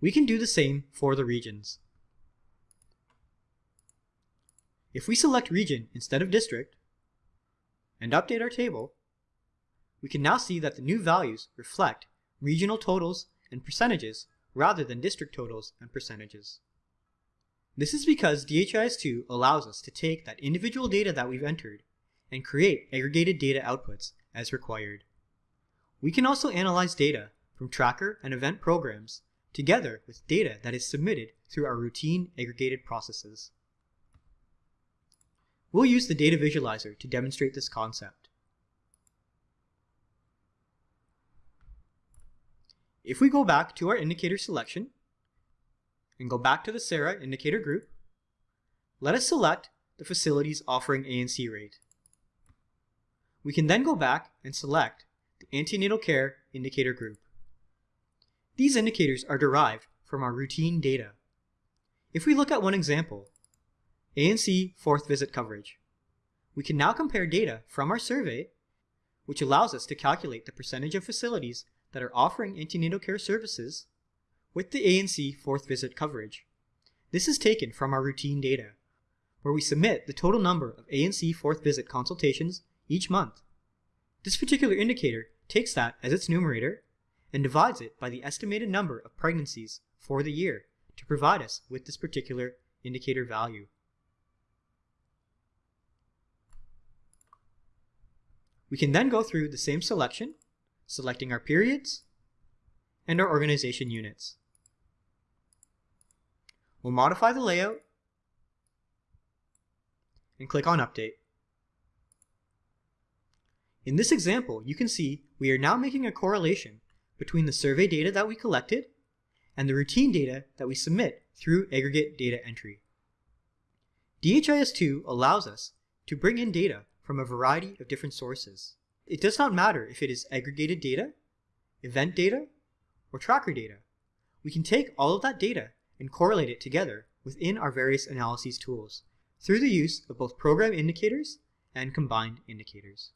We can do the same for the regions. If we select region instead of district and update our table, we can now see that the new values reflect regional totals and percentages rather than district totals and percentages. This is because DHIS2 allows us to take that individual data that we've entered and create aggregated data outputs as required. We can also analyze data from tracker and event programs together with data that is submitted through our routine aggregated processes. We'll use the data visualizer to demonstrate this concept. If we go back to our indicator selection and go back to the SARA indicator group, let us select the facilities offering ANC rate. We can then go back and select the antenatal care indicator group. These indicators are derived from our routine data. If we look at one example, ANC fourth visit coverage, we can now compare data from our survey, which allows us to calculate the percentage of facilities that are offering antenatal care services with the ANC fourth visit coverage. This is taken from our routine data, where we submit the total number of ANC fourth visit consultations each month. This particular indicator takes that as its numerator and divides it by the estimated number of pregnancies for the year to provide us with this particular indicator value. We can then go through the same selection, selecting our periods and our organization units. We'll modify the layout and click on Update. In this example, you can see we are now making a correlation between the survey data that we collected and the routine data that we submit through aggregate data entry. DHIS2 allows us to bring in data from a variety of different sources. It does not matter if it is aggregated data, event data, or tracker data. We can take all of that data and correlate it together within our various analyses tools through the use of both program indicators and combined indicators.